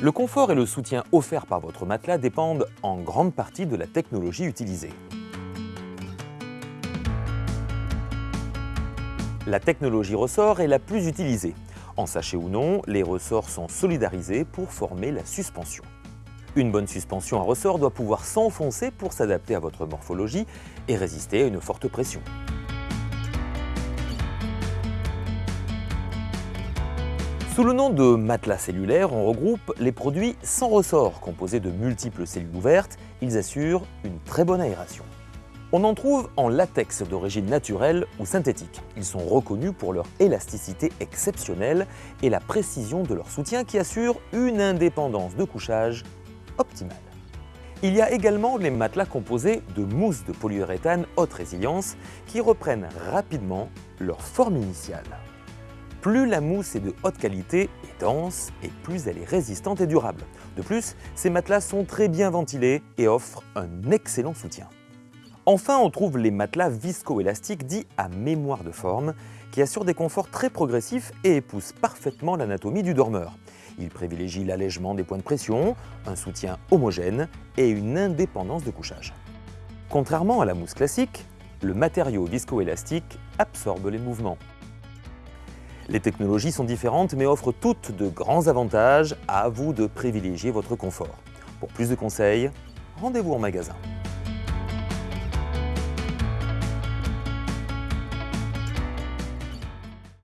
Le confort et le soutien offerts par votre matelas dépendent en grande partie de la technologie utilisée. La technologie ressort est la plus utilisée. En sachet ou non, les ressorts sont solidarisés pour former la suspension. Une bonne suspension à ressort doit pouvoir s'enfoncer pour s'adapter à votre morphologie et résister à une forte pression. Sous le nom de matelas cellulaire, on regroupe les produits sans ressort, composés de multiples cellules ouvertes. Ils assurent une très bonne aération. On en trouve en latex d'origine naturelle ou synthétique. Ils sont reconnus pour leur élasticité exceptionnelle et la précision de leur soutien qui assure une indépendance de couchage optimale. Il y a également les matelas composés de mousse de polyuréthane haute résilience qui reprennent rapidement leur forme initiale. Plus la mousse est de haute qualité et dense, et plus elle est résistante et durable. De plus, ces matelas sont très bien ventilés et offrent un excellent soutien. Enfin, on trouve les matelas viscoélastiques dits à mémoire de forme, qui assurent des conforts très progressifs et épousent parfaitement l'anatomie du dormeur. Ils privilégient l'allègement des points de pression, un soutien homogène et une indépendance de couchage. Contrairement à la mousse classique, le matériau viscoélastique absorbe les mouvements. Les technologies sont différentes mais offrent toutes de grands avantages, à vous de privilégier votre confort. Pour plus de conseils, rendez-vous en magasin.